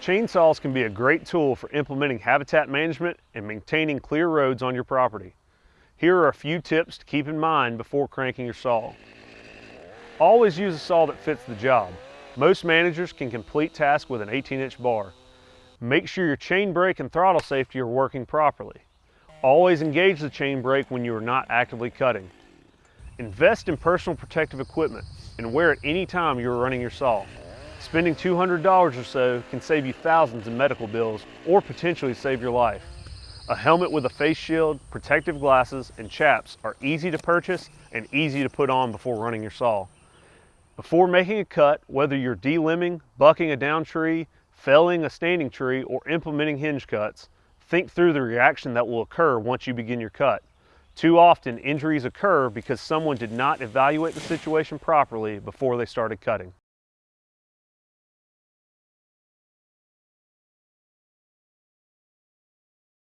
Chainsaws can be a great tool for implementing habitat management and maintaining clear roads on your property. Here are a few tips to keep in mind before cranking your saw. Always use a saw that fits the job. Most managers can complete tasks with an 18 inch bar. Make sure your chain brake and throttle safety are working properly. Always engage the chain brake when you are not actively cutting. Invest in personal protective equipment and wear it any time you are running your saw. Spending $200 or so can save you thousands in medical bills or potentially save your life. A helmet with a face shield, protective glasses, and chaps are easy to purchase and easy to put on before running your saw. Before making a cut, whether you're delimbing, bucking a down tree, felling a standing tree, or implementing hinge cuts, think through the reaction that will occur once you begin your cut. Too often, injuries occur because someone did not evaluate the situation properly before they started cutting.